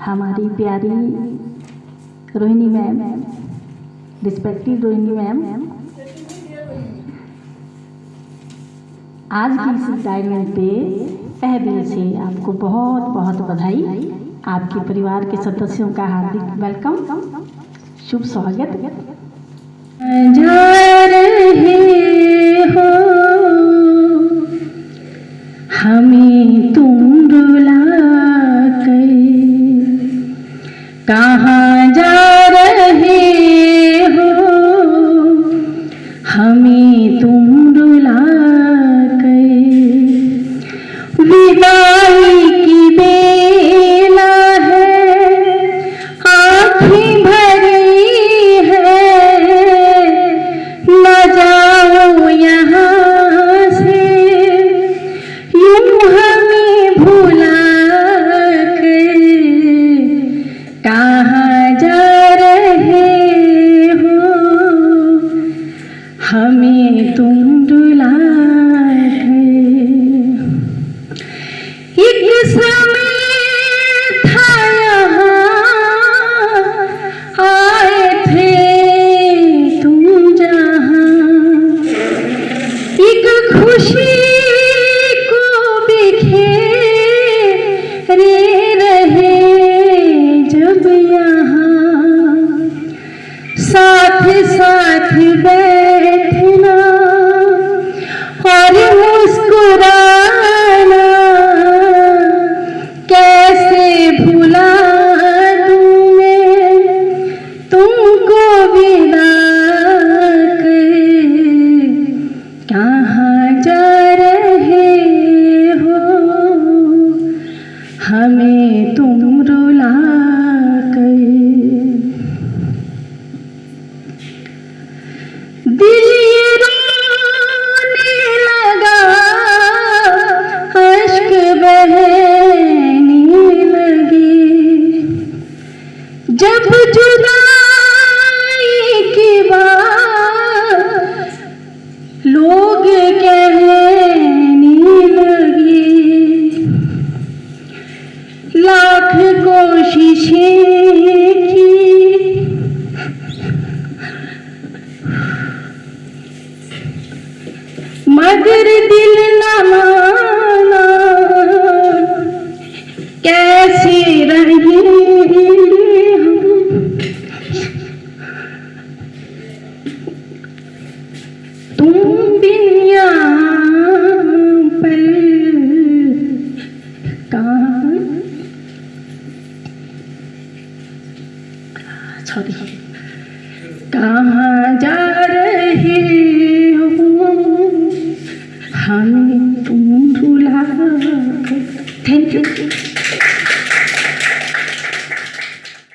हमारी प्यारी Rohini ma'am respective Rohini ma'am, आज की इस डायमंड पे तह दिल से आपको बहुत बहुत बधाई। आपके परिवार के सदस्यों का हार्दिक वेलकम शुभ स्वागत। जा रहे कहाँ हमें तुम रुला एक समय था यहाँ आए थे तुम जहाँ एक खुशी को जब यहाँ साथ साथ बैठना जब जुदाई की बात लोग कहने लगे लाख कोशिशें बिन कहाँ जा रहे हो? हमें तुम रुला थैंक यू